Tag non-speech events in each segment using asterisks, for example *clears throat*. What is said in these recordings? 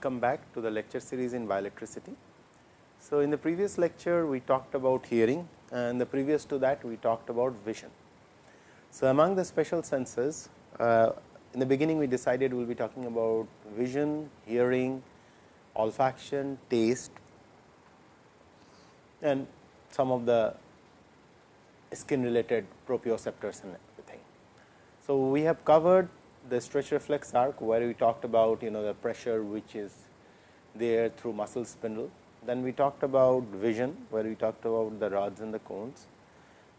welcome back to the lecture series in bioelectricity. So, in the previous lecture we talked about hearing and the previous to that we talked about vision. So, among the special senses uh, in the beginning we decided we will be talking about vision, hearing, olfaction, taste and some of the skin related proprioceptors and everything. So, we have covered the stretch reflex arc where we talked about you know the pressure which is there through muscle spindle. Then we talked about vision where we talked about the rods and the cones.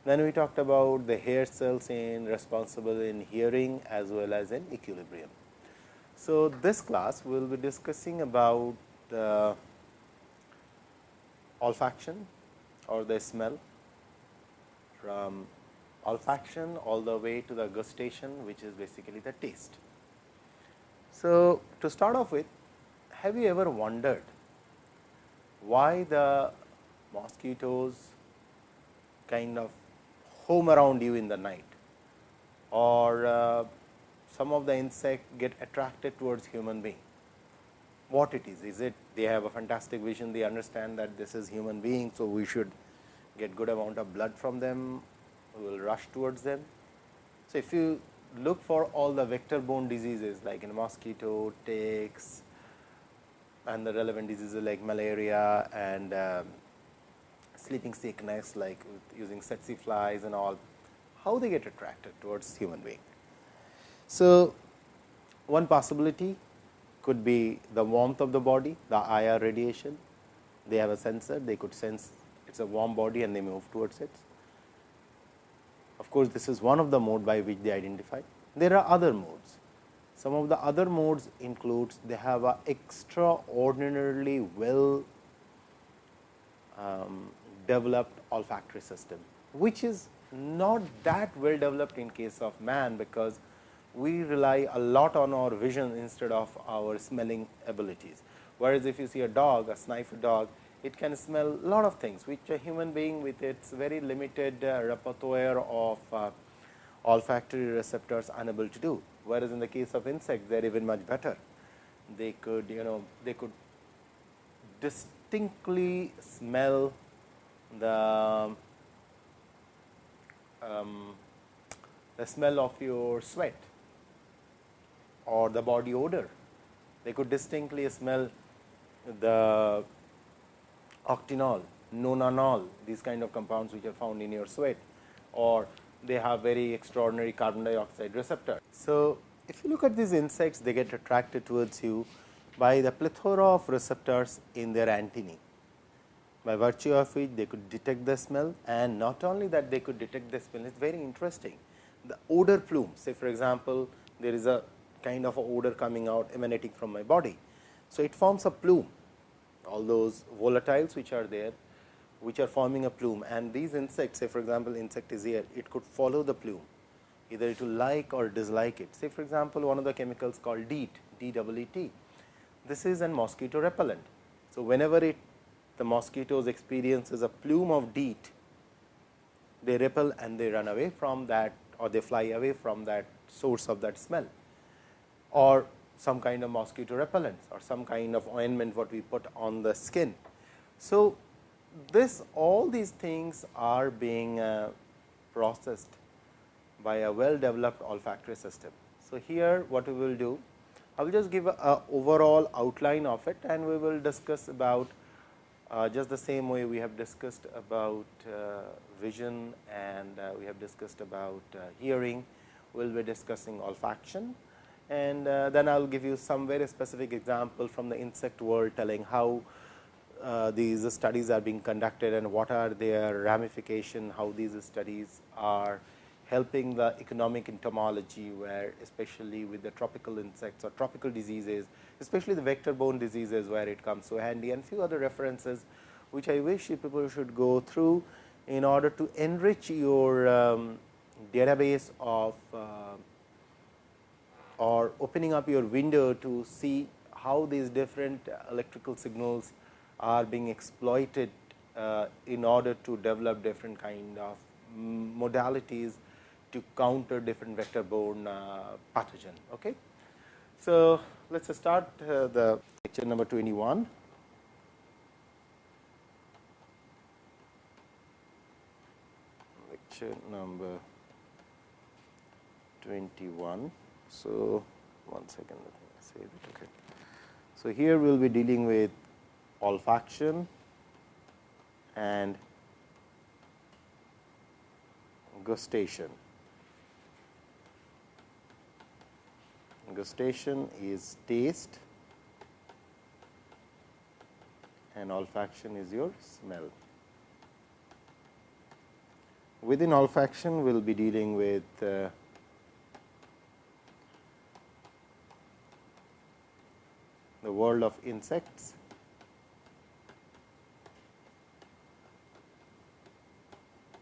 Then we talked about the hair cells in responsible in hearing as well as in equilibrium. So, this class we will be discussing about the olfaction or the smell from olfaction all the way to the gustation which is basically the taste. So, to start off with have you ever wondered why the mosquitoes kind of home around you in the night or uh, some of the insect get attracted towards human being. What it is? Is it they have a fantastic vision, they understand that this is human being. So, we should get good amount of blood from them we will rush towards them. So, if you look for all the vector borne diseases like in mosquito, ticks and the relevant diseases like malaria and um, sleeping sickness like using tsetse flies and all, how they get attracted towards human being. So, one possibility could be the warmth of the body, the IR radiation. They have a sensor, they could sense it is a warm body and they move towards it. Of course, this is one of the mode by which they identify. There are other modes. Some of the other modes includes they have a extraordinarily well um, developed olfactory system, which is not that well developed in case of man, because we rely a lot on our vision instead of our smelling abilities. Whereas, if you see a dog, a sniffer dog, it can smell a lot of things, which a human being with its very limited uh, repertoire of uh, olfactory receptors unable to do. Whereas, in the case of insects, they are even much better. They could you know they could distinctly smell the um, the smell of your sweat or the body odor. They could distinctly smell the octanol, nonanol, these kind of compounds which are found in your sweat or they have very extraordinary carbon dioxide receptor. So, if you look at these insects, they get attracted towards you by the plethora of receptors in their antennae. By virtue of which they could detect the smell and not only that they could detect the smell, it is very interesting. The odor plume, say for example, there is a kind of a odor coming out emanating from my body. So, it forms a plume all those volatiles which are there which are forming a plume and these insects say for example, insect is here it could follow the plume either it will like or dislike it. Say for example, one of the chemicals called DEET, DEET. This is an mosquito repellent. So, whenever it the mosquitoes experiences a plume of DEET, they repel and they run away from that or they fly away from that source of that smell or some kind of mosquito repellents or some kind of ointment what we put on the skin. So, this all these things are being uh, processed by a well developed olfactory system. So, here what we will do, I will just give a, a overall outline of it and we will discuss about uh, just the same way we have discussed about uh, vision and uh, we have discussed about uh, hearing, we will be discussing olfaction and uh, then I will give you some very specific example from the insect world telling how uh, these studies are being conducted and what are their ramification, how these studies are helping the economic entomology, where especially with the tropical insects or tropical diseases, especially the vector borne diseases where it comes so handy and few other references, which I wish people should go through in order to enrich your um, database of uh, or opening up your window to see how these different electrical signals are being exploited uh, in order to develop different kind of modalities to counter different vector borne uh, pathogen. Okay. So, let us start uh, the lecture number 21. Lecture number 21. So, one second let me save it. Okay. So, here we will be dealing with olfaction and gustation. Gustation is taste and olfaction is your smell. Within olfaction, we will be dealing with uh, the world of insects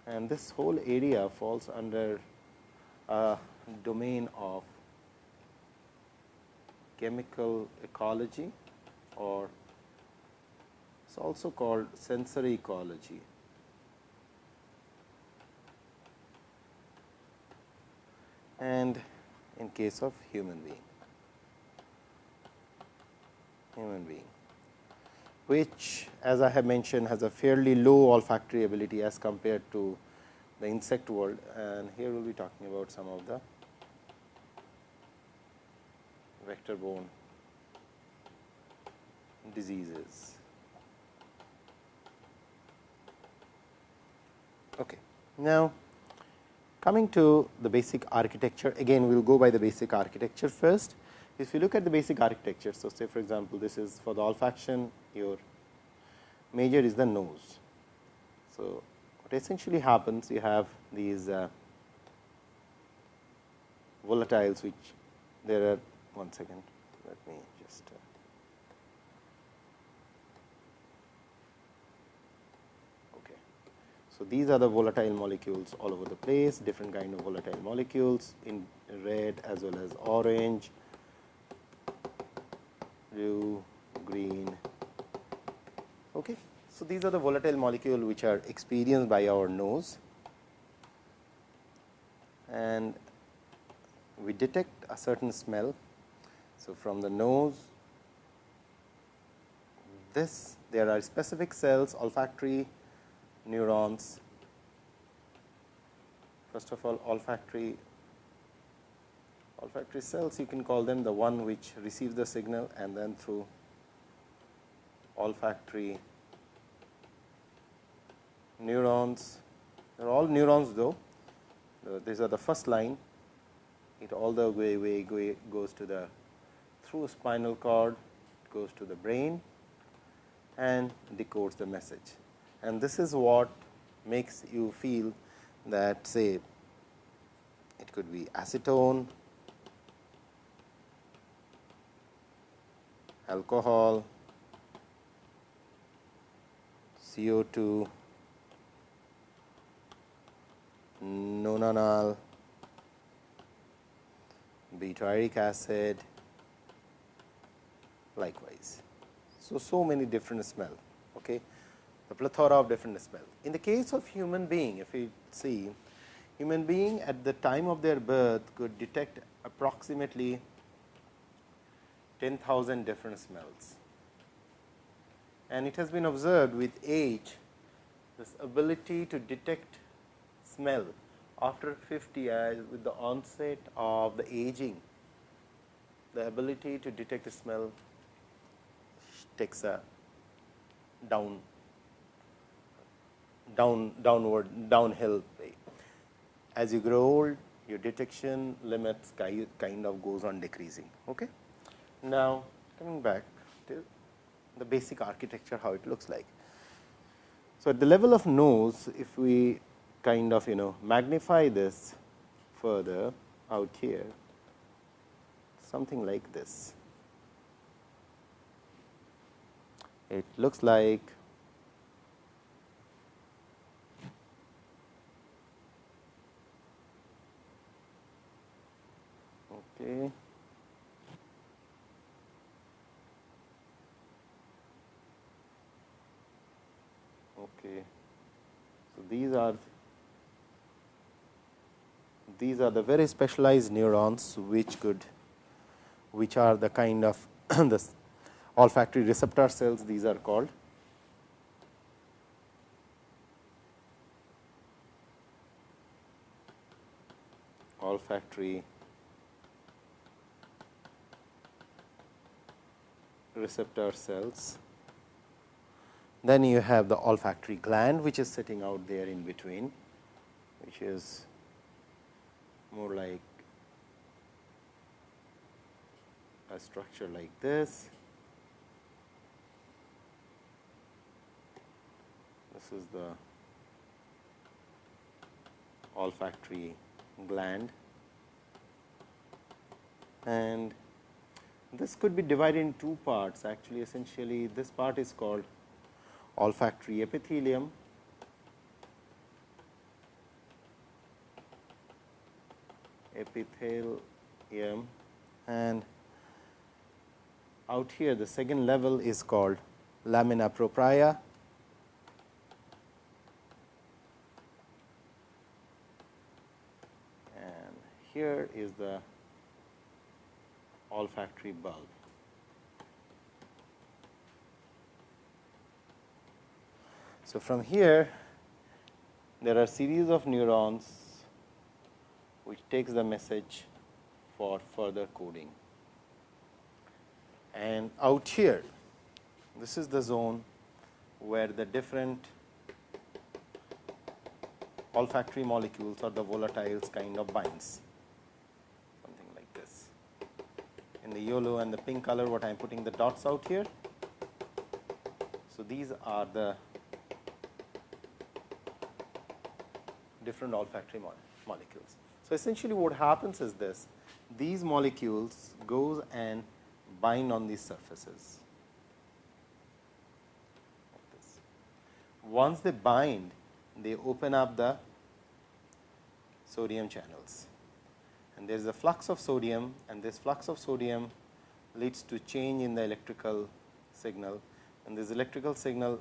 and this whole area falls under a domain of chemical ecology or it is also called sensory ecology. and in case of human being human being which as I have mentioned has a fairly low olfactory ability as compared to the insect world and here we will be talking about some of the vector borne diseases. Okay. Now, coming to the basic architecture again we will go by the basic architecture first if you look at the basic architecture. So, say for example, this is for the olfaction your major is the nose. So, what essentially happens you have these uh, volatiles which there are one second let me just uh. So, these are the volatile molecules all over the place different kind of volatile molecules in red as well as orange blue, green. Okay. So, these are the volatile molecule which are experienced by our nose and we detect a certain smell. So, from the nose this there are specific cells olfactory neurons first of all olfactory olfactory cells you can call them the one which receives the signal and then through olfactory neurons. They are all neurons though. These are the first line. It all the way, way, way goes to the through spinal cord goes to the brain and decodes the message. And this is what makes you feel that say it could be acetone alcohol, CO2, nonanol, butyric acid, likewise. So, so many different smell, okay? a plethora of different smell. In the case of human being, if we see, human being at the time of their birth could detect approximately 10,000 different smells. And it has been observed with age this ability to detect smell after 50 years with the onset of the aging, the ability to detect the smell takes a down down downward downhill way. As you grow old, your detection limits kind of goes on decreasing. Okay? Now, coming back to the basic architecture how it looks like. So, at the level of nose if we kind of you know magnify this further out here something like this. It looks like okay. So, these are these are the very specialized neurons which could which are the kind of *clears throat* the olfactory receptor cells these are called. olfactory receptor cells. Then you have the olfactory gland, which is sitting out there in between, which is more like a structure like this. This is the olfactory gland and this could be divided in two parts actually essentially this part is called olfactory epithelium. Epithelium. And out here the second level is called lamina propria. And here is the olfactory bulb. So, from here there are series of neurons which takes the message for further coding. And out here this is the zone where the different olfactory molecules or the volatiles kind of binds. Something like this. In the yellow and the pink color what I am putting the dots out here. So, these are the different olfactory mo molecules. So, essentially what happens is this these molecules goes and bind on these surfaces. Once they bind, they open up the sodium channels and there is a flux of sodium and this flux of sodium leads to change in the electrical signal and this electrical signal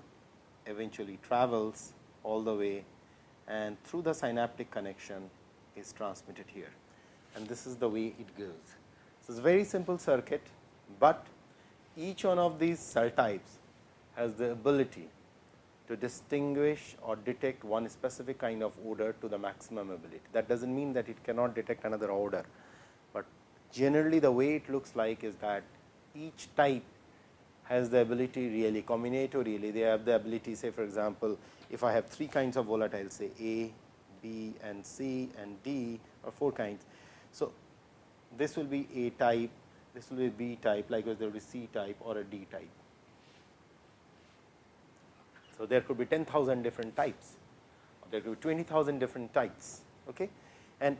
eventually travels all the way and through the synaptic connection is transmitted here and this is the way it goes. So, it is a very simple circuit, but each one of these cell types has the ability to distinguish or detect one specific kind of odor to the maximum ability. That does not mean that it cannot detect another odor, but generally the way it looks like is that each type has the ability really combinatorially they have the ability say for example, if I have three kinds of volatiles say A, B and C and D or four kinds. So, this will be A type, this will be B type likewise there will be C type or a D type. So, there could be 10,000 different types, or there could be 20,000 different types. Okay? And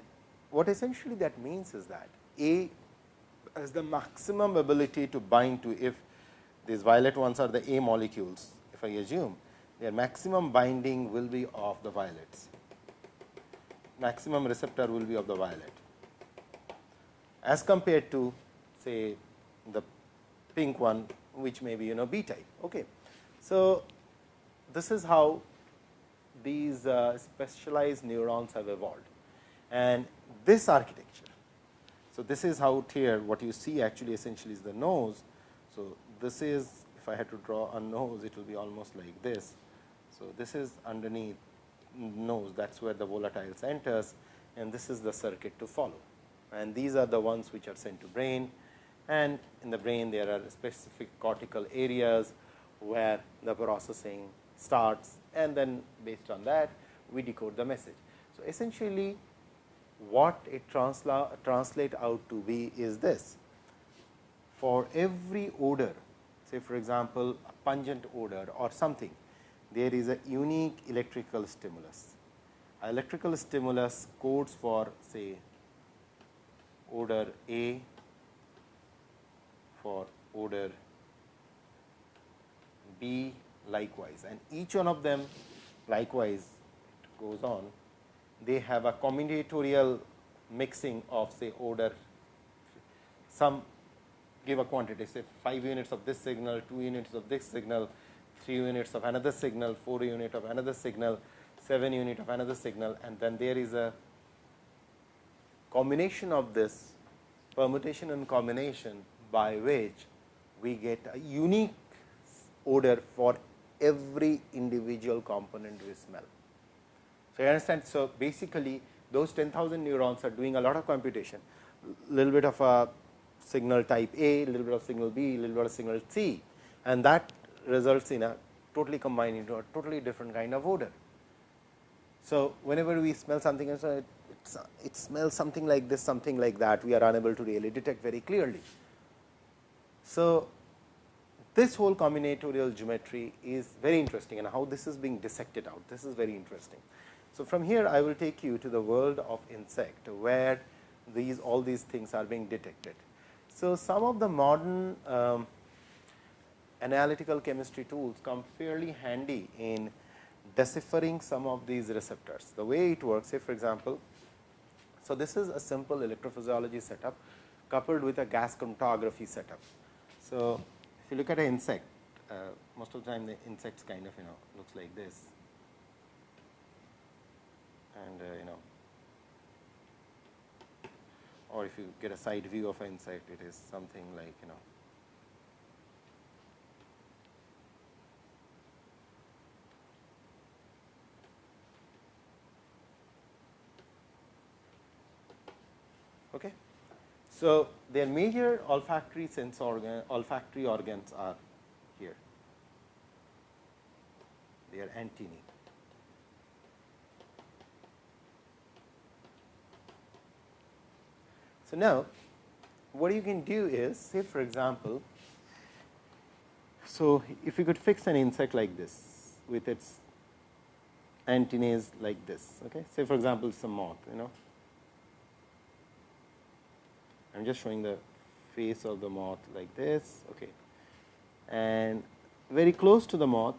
what essentially that means is that A has the maximum ability to bind to if these violet ones are the A molecules, if I assume their maximum binding will be of the violets, maximum receptor will be of the violet as compared to say the pink one which may be you know B type. Okay. So, this is how these uh, specialized neurons have evolved and this architecture. So, this is out here what you see actually essentially is the nose. So, this is if I had to draw a nose it will be almost like this. So, this is underneath nose. That is where the volatiles enters and this is the circuit to follow. And these are the ones which are sent to brain. And in the brain there are specific cortical areas where the processing starts. And then based on that we decode the message. So, essentially what it transla translate out to be is this. For every odor say for example, a pungent odor or something there is a unique electrical stimulus. A electrical stimulus codes for say odor A for odor B likewise and each one of them likewise it goes on they have a combinatorial mixing of say odor some give a quantity say 5 units of this signal 2 units of this signal 3 units of another signal 4 unit of another signal 7 unit of another signal and then there is a combination of this permutation and combination by which we get a unique odor for every individual component we smell. So, you understand. So, basically those 10,000 neurons are doing a lot of computation, little bit of a signal type A, little bit of signal B, little bit of signal C and that results in a totally combined into a totally different kind of odor. So, whenever we smell something it, it smells something like this, something like that, we are unable to really detect very clearly. So, this whole combinatorial geometry is very interesting and how this is being dissected out. This is very interesting. So, from here I will take you to the world of insect, where these all these things are being detected. So, some of the modern um, analytical chemistry tools come fairly handy in deciphering some of these receptors. The way it works, say for example, so this is a simple electrophysiology setup coupled with a gas chromatography setup. So, if you look at an insect, uh, most of the time the insects kind of you know looks like this and uh, you know or if you get a side view of an insect it is something like you know Okay. So, their major olfactory sense organ olfactory organs are here, they are antennae. So, now what you can do is say for example, so if you could fix an insect like this with its antennae like this, okay. say for example, some moth you know. I am just showing the face of the moth like this okay. and very close to the moth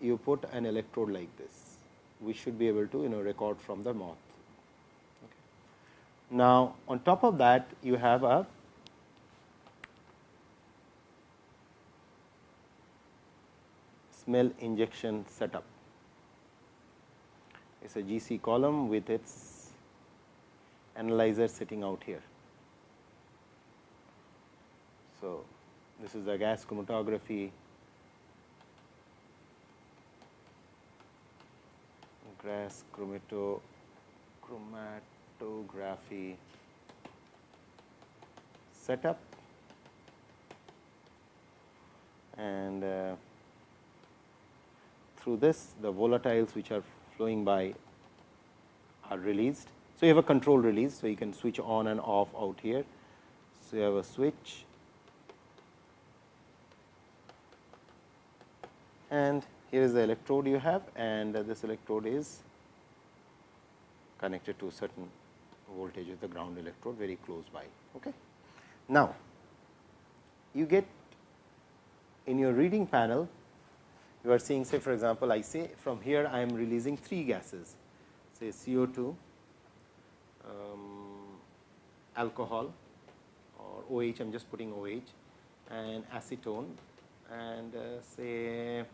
you put an electrode like this, we should be able to you know record from the moth. Now, on top of that you have a smell injection setup. It is a GC column with its analyzer sitting out here. So, this is the gas chromatography gas chromato chromat photography setup and uh, through this the volatiles which are flowing by are released. So, you have a control release. So, you can switch on and off out here. So, you have a switch and here is the electrode you have and this electrode is connected to a certain voltage of the ground electrode very close by. Okay. Now, you get in your reading panel, you are seeing say for example, I say from here I am releasing three gases say CO2, um, alcohol or OH I am just putting OH and acetone and uh, say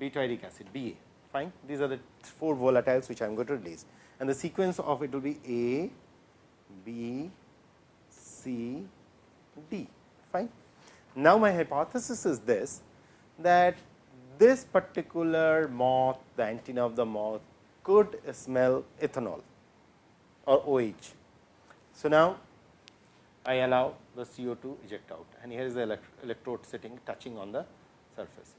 butyric acid BA fine. These are the four volatiles which I am going to release and the sequence of it will be A, B, C, D fine. Now, my hypothesis is this that this particular moth the antenna of the moth could smell ethanol or OH. So, now I allow the CO2 eject out and here is the elect electrode sitting touching on the surface.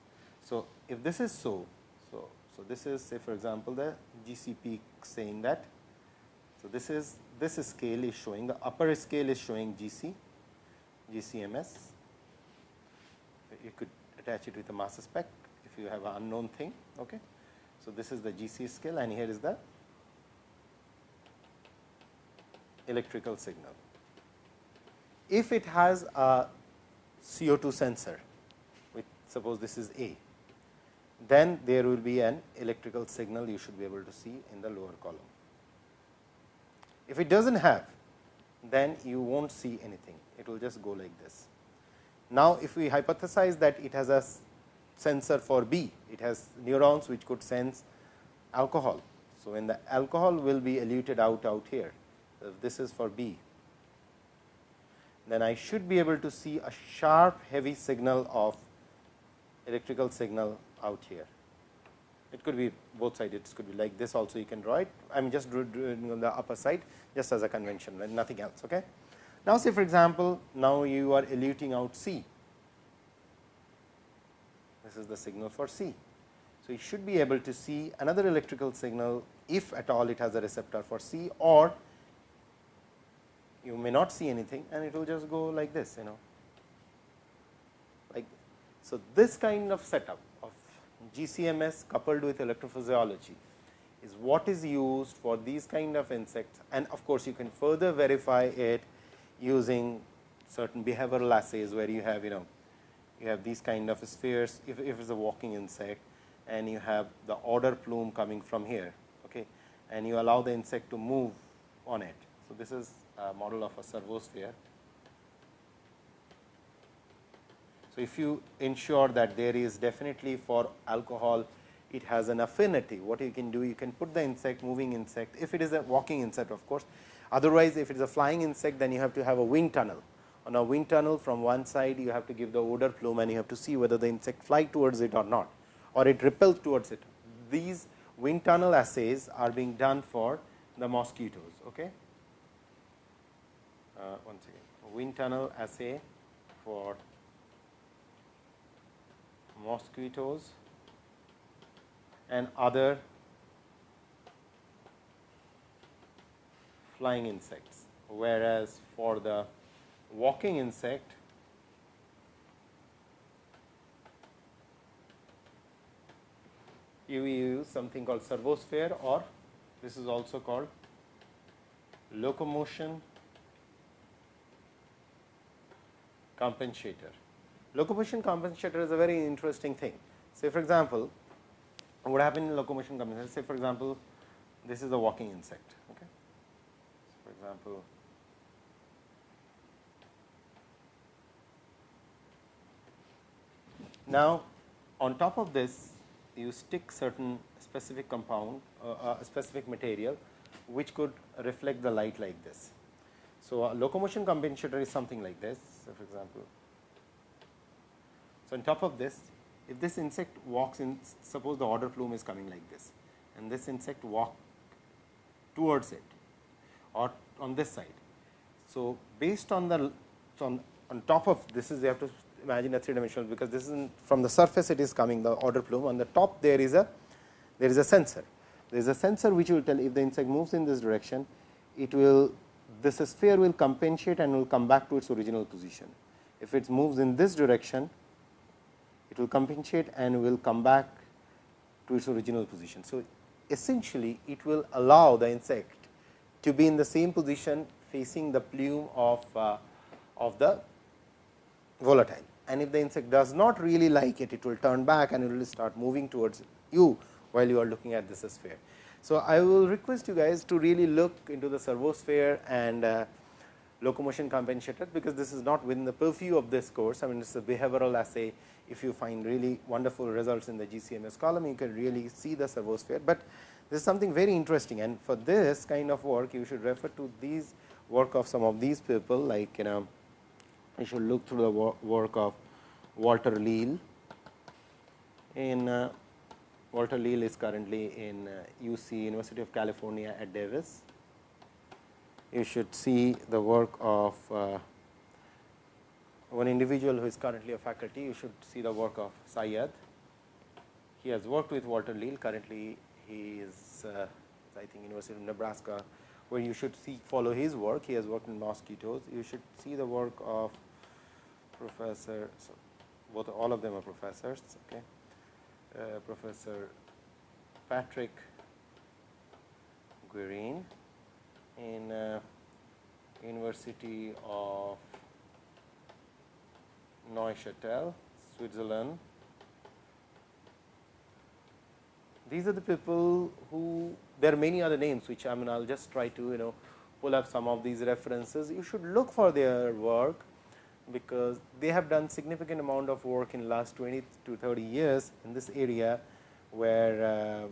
So, if this is so, so so, this is say for example, the GCP saying that. So, this is this scale is showing the upper scale is showing GC, GCMS. You could attach it with a mass spec if you have an unknown thing. Okay. So, this is the GC scale and here is the electrical signal. If it has a CO2 sensor, with suppose this is A, then there will be an electrical signal you should be able to see in the lower column. If it does not have, then you will not see anything, it will just go like this. Now, if we hypothesize that it has a sensor for B, it has neurons which could sense alcohol. So, when the alcohol will be eluted out out here, if this is for B. then I should be able to see a sharp heavy signal of electrical signal out here. It could be both sides, it could be like this also you can draw it. I am just doing on the upper side just as a convention and nothing else. Okay. Now, say for example, now you are eluting out C. This is the signal for C. So, you should be able to see another electrical signal if at all it has a receptor for C or you may not see anything and it will just go like this you know like so this kind of setup GCMS coupled with electrophysiology is what is used for these kind of insects and of course, you can further verify it using certain behavioral assays where you have you know you have these kind of spheres if, if it is a walking insect and you have the odor plume coming from here okay, and you allow the insect to move on it. So, this is a model of a servosphere. So, if you ensure that there is definitely for alcohol it has an affinity, what you can do you can put the insect moving insect if it is a walking insect of course. Otherwise, if it is a flying insect then you have to have a wind tunnel. On a wind tunnel from one side you have to give the odor plume and you have to see whether the insect fly towards it or not or it repels towards it. These wind tunnel assays are being done for the mosquitoes. Okay? uh, once again wind tunnel assay for mosquitoes and other flying insects, whereas for the walking insect you use something called servosphere or this is also called locomotion compensator. Locomotion compensator is a very interesting thing. Say for example, what happens in locomotion compensator? Say for example, this is a walking insect. Okay. So for example, now on top of this you stick certain specific compound, uh, uh, specific material which could reflect the light like this. So, a locomotion compensator is something like this. So, for example, so on top of this, if this insect walks in, suppose the odor plume is coming like this, and this insect walk towards it or on this side. So, based on the so on, on top of this is you have to imagine a three dimensional because this is from the surface it is coming the odor plume on the top there is a there is a sensor. There is a sensor which will tell if the insect moves in this direction, it will this sphere will compensate and will come back to its original position. If it moves in this direction, it will compensate and will come back to its original position. So, essentially it will allow the insect to be in the same position facing the plume of, uh, of the volatile. And if the insect does not really like it, it will turn back and it will start moving towards you while you are looking at this sphere. So, I will request you guys to really look into the servosphere and uh, locomotion compensator, because this is not within the purview of this course. I mean, it is a behavioral assay. If you find really wonderful results in the GCMS column, you can really see the servosphere, but this is something very interesting and for this kind of work, you should refer to these work of some of these people like you know, you should look through the work of Walter Leal in uh, Walter Leal is currently in UC uh, University of California at Davis. You should see the work of uh, one individual who is currently a faculty, you should see the work of Syed. He has worked with Walter Leal, currently he is uh, I think University of Nebraska, where you should see follow his work. He has worked in mosquitoes. You should see the work of Professor, so both all of them are professors. Okay. Uh, Professor Patrick Guerin in uh, University of Neuchâtel, Switzerland. These are the people who there are many other names which I mean I will just try to you know pull up some of these references. You should look for their work because they have done significant amount of work in last 20 to 30 years in this area where uh,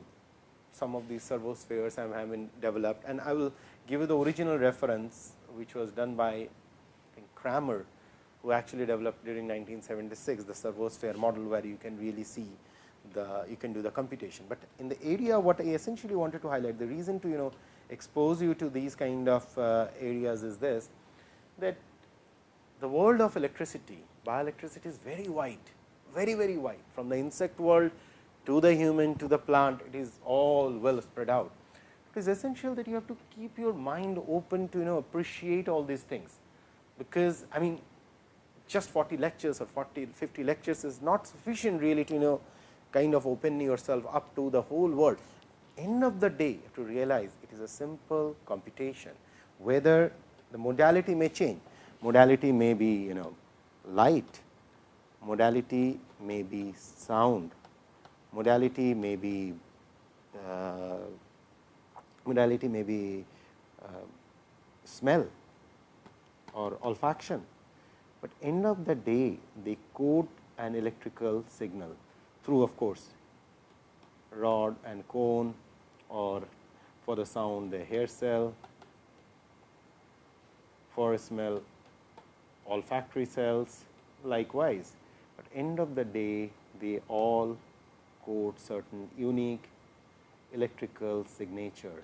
some of these servospheres have, have been developed and I will give you the original reference which was done by Kramer, who actually developed during 1976 the servosphere model, where you can really see the you can do the computation. But in the area what I essentially wanted to highlight the reason to you know expose you to these kind of uh, areas is this that the world of electricity bioelectricity is very wide very very wide from the insect world to the human to the plant it is all well spread out. It is essential that you have to keep your mind open to you know appreciate all these things, because I mean just 40 lectures or 40 50 lectures is not sufficient really to you know kind of open yourself up to the whole world. End of the day to realize it is a simple computation, whether the modality may change, modality may be you know light, modality may be sound, modality may be uh, modality may be uh, smell or olfaction, but end of the day they code an electrical signal through of course, rod and cone or for the sound the hair cell, for smell olfactory cells likewise, but end of the day they all code certain unique electrical signature.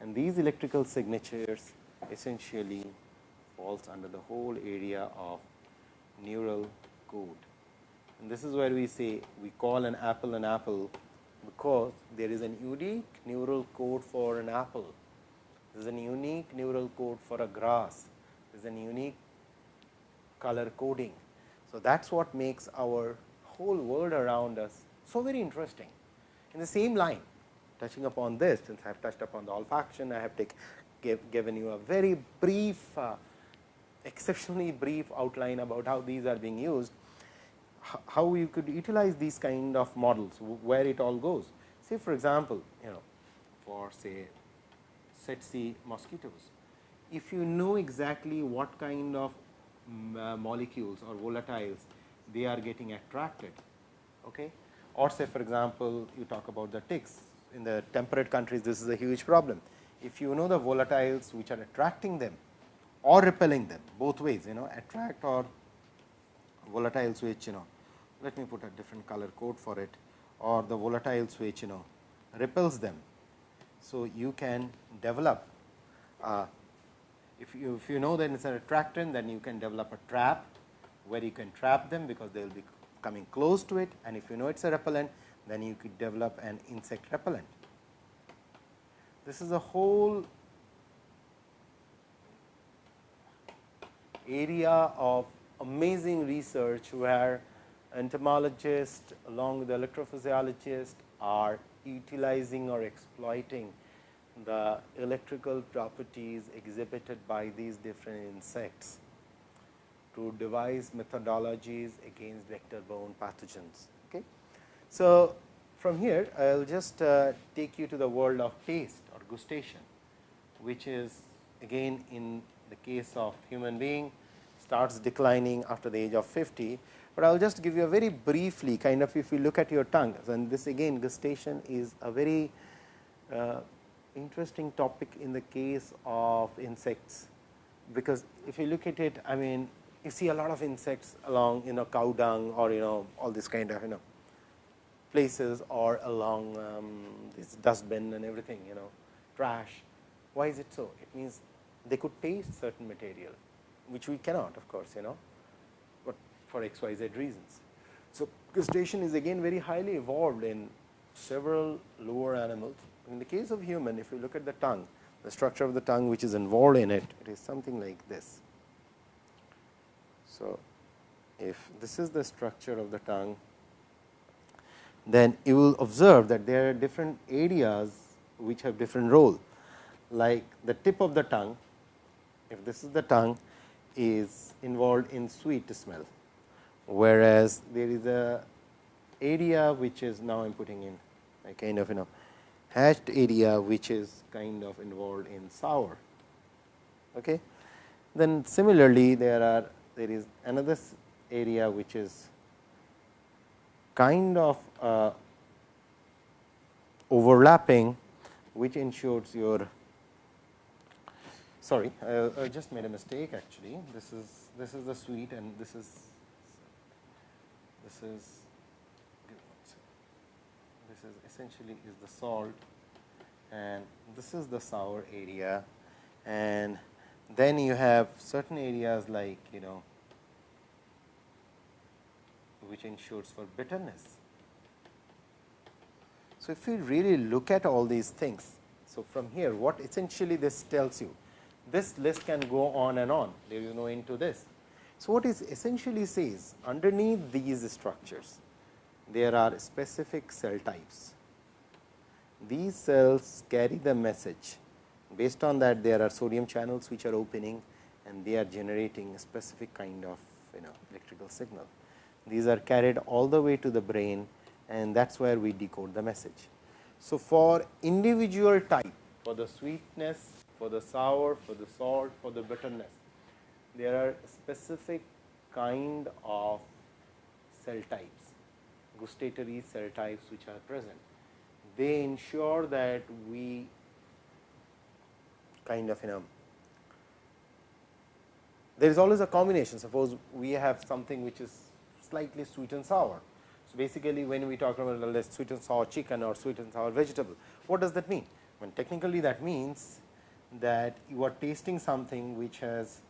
And these electrical signatures essentially falls under the whole area of neural code. And this is where we say we call an apple an apple, because there is an unique neural code for an apple, there is a unique neural code for a grass, there is a unique color coding. So, that is what makes our whole world around us so very interesting. In the same line touching upon this since I have touched upon the olfaction, I have take, give, given you a very brief uh, exceptionally brief outline about how these are being used how you could utilize these kind of models, where it all goes. Say for example, you know for say tsetse mosquitoes, if you know exactly what kind of uh, molecules or volatiles they are getting attracted, okay? or say for example, you talk about the ticks in the temperate countries this is a huge problem. If you know the volatiles which are attracting them or repelling them both ways you know attract or volatile which you know let me put a different color code for it or the volatile switch you know repels them. So, you can develop uh, if you if you know that it is an attractant then you can develop a trap where you can trap them because they will be coming close to it and if you know it is a repellent then you could develop an insect repellent. This is a whole area of amazing research where entomologists along with electrophysiologists are utilizing or exploiting the electrical properties exhibited by these different insects to devise methodologies against vector borne pathogens. Okay. So, from here I will just uh, take you to the world of taste or gustation, which is again in the case of human being starts declining after the age of 50, but I will just give you a very briefly kind of if you look at your tongue and this again gustation is a very uh, interesting topic in the case of insects, because if you look at it I mean you see a lot of insects along you know cow dung or you know all this kind of you know places or along um, this dustbin and everything you know trash. Why is it so? It means they could taste certain material, which we cannot of course, you know but for x y z reasons. So, gustation is again very highly evolved in several lower animals. In the case of human, if you look at the tongue, the structure of the tongue which is involved in it, it is something like this. So, if this is the structure of the tongue, then you will observe that there are different areas which have different role, like the tip of the tongue, if this is the tongue is involved in sweet smell whereas there is a area which is now I am putting in a kind of you know hatched area which is kind of involved in sour. Okay. Then similarly, there are there is another area which is kind of uh, overlapping which ensures your sorry, uh, I just made a mistake actually. This is this is the sweet and this is this is this is essentially is the salt and this is the sour area and then you have certain areas like you know which ensures for bitterness. So, if we really look at all these things, so from here what essentially this tells you this list can go on and on, there is no end to this. So, what it essentially says underneath these structures, there are specific cell types. These cells carry the message based on that there are sodium channels which are opening and they are generating a specific kind of you know electrical signal. These are carried all the way to the brain and that is where we decode the message. So, for individual type for the sweetness for the sour, for the salt, for the bitterness. There are specific kind of cell types, gustatory cell types which are present. They ensure that we kind of you know there is always a combination. Suppose we have something which is slightly sweet and sour. So, basically when we talk about sweet and sour chicken or sweet and sour vegetable, what does that mean? When technically that means that you are tasting something which has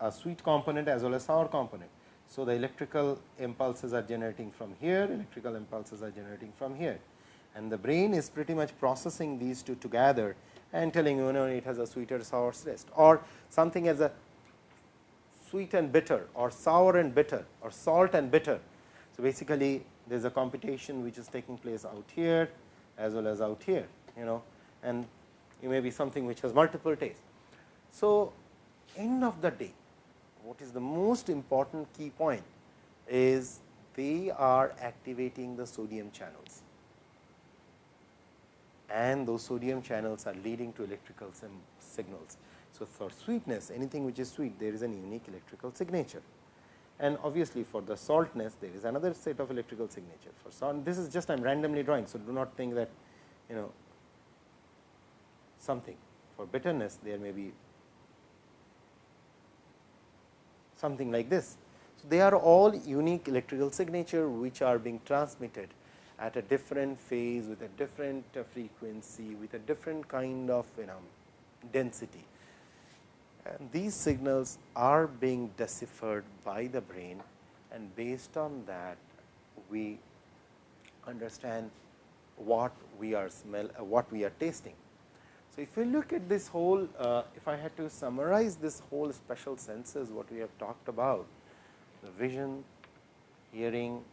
a sweet component as well as sour component. So, the electrical impulses are generating from here, electrical impulses are generating from here and the brain is pretty much processing these two together and telling you, know it has a sweeter sour taste or something as a sweet and bitter or sour and bitter or salt and bitter. So, basically there is a computation which is taking place out here as well as out here you know and it may be something which has multiple tastes. So, end of the day what is the most important key point is they are activating the sodium channels and those sodium channels are leading to electrical signals. So, for sweetness anything which is sweet there is an unique electrical signature and obviously, for the saltness there is another set of electrical signature for salt this is just I am randomly drawing. So, do not think that you know something. For bitterness, there may be something like this. So, they are all unique electrical signature, which are being transmitted at a different phase with a different uh, frequency with a different kind of you know density. And these signals are being deciphered by the brain and based on that we understand what we are smell uh, what we are tasting. So, if you look at this whole, uh, if I had to summarize this whole special senses what we have talked about, the vision, hearing,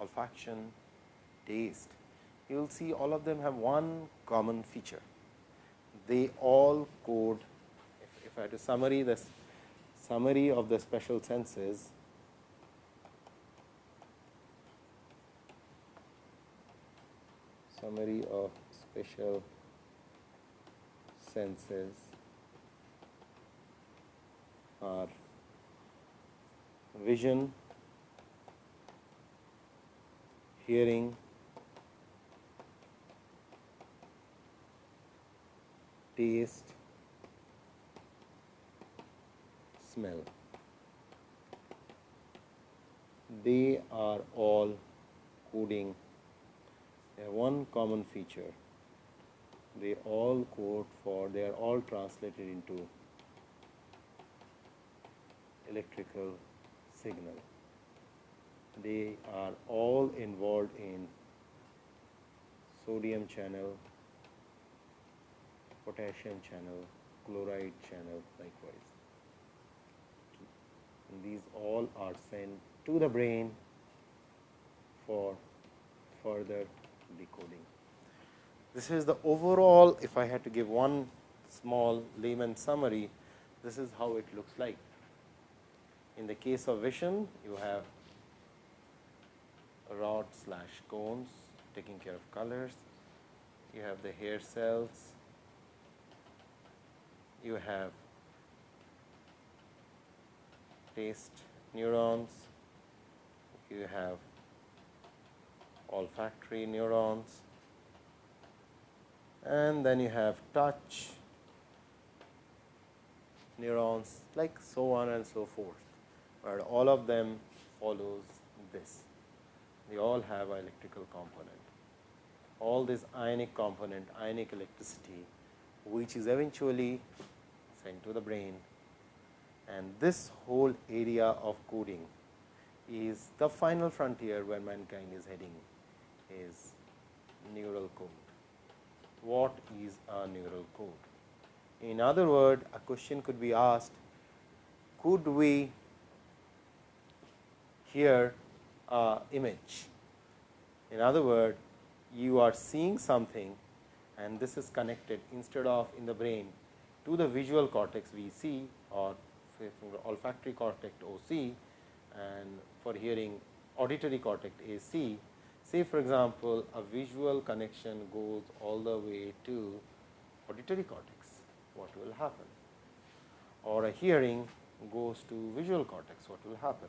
olfaction, taste, you will see all of them have one common feature. They all code, if, if I had to summary this summary of the special senses, summary of special senses are vision, hearing, taste, smell. They are all coding a one common feature they all code for they are all translated into electrical signal. They are all involved in sodium channel, potassium channel, chloride channel likewise. And these all are sent to the brain for further decoding. This is the overall, if I had to give one small layman summary, this is how it looks like. In the case of vision, you have rod slash cones taking care of colors, you have the hair cells, you have taste neurons, you have olfactory neurons, and then you have touch, neurons like so on and so forth, where all of them follows this. They all have electrical component. All this ionic component, ionic electricity, which is eventually sent to the brain and this whole area of coding is the final frontier where mankind is heading is neural code. What is a neural code? In other words, a question could be asked, could we hear a image? In other words, you are seeing something and this is connected instead of in the brain to the visual cortex V C or olfactory cortex O C and for hearing auditory cortex A C. Say for example, a visual connection goes all the way to auditory cortex, what will happen? Or a hearing goes to visual cortex, what will happen?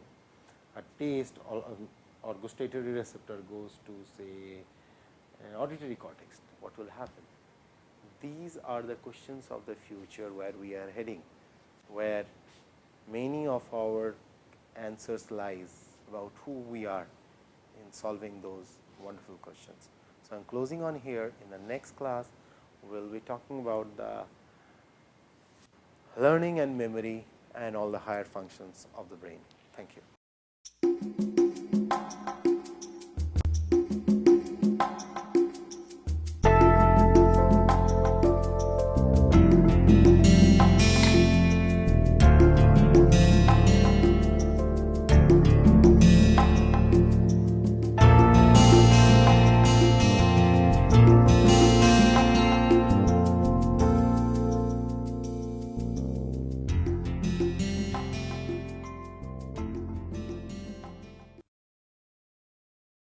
A taste or, um, or gustatory receptor goes to say an auditory cortex, what will happen? These are the questions of the future where we are heading, where many of our answers lies about who we are in solving those wonderful questions. So, I am closing on here in the next class we will be talking about the learning and memory and all the higher functions of the brain. Thank you.